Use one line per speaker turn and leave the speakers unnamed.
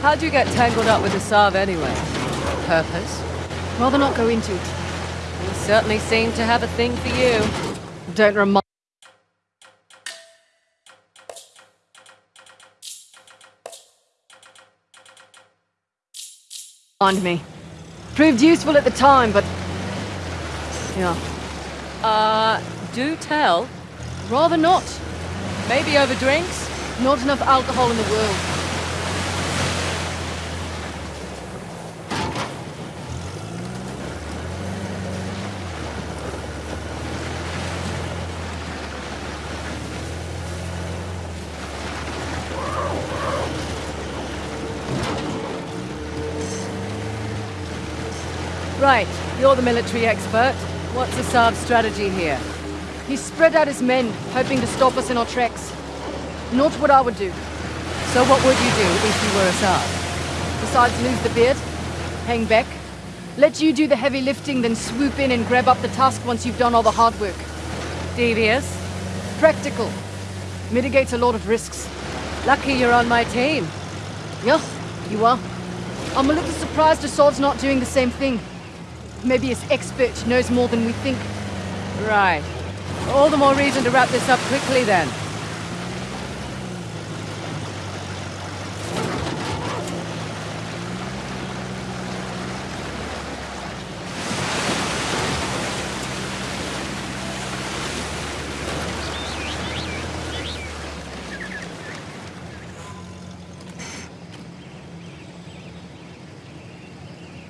How'd you get tangled up with Asav anyway? Purpose?
Rather not go into it.
You certainly seem to have a thing for you.
Don't remind me. Proved useful at the time, but... Yeah.
Uh, do tell.
Rather not.
Maybe over drinks?
Not enough alcohol in the world.
Right, you're the military expert. What's Asav's strategy here?
He spread out his men, hoping to stop us in our tracks. Not what I would do.
So what would you do if you were Asav?
Besides lose the beard, hang back, let you do the heavy lifting, then swoop in and grab up the task once you've done all the hard work.
Devious?
Practical. Mitigates a lot of risks.
Lucky you're on my team.
Yeah, you are. I'm a little surprised Asav's not doing the same thing. Maybe his expert knows more than we think.
Right. All the more reason to wrap this up quickly then.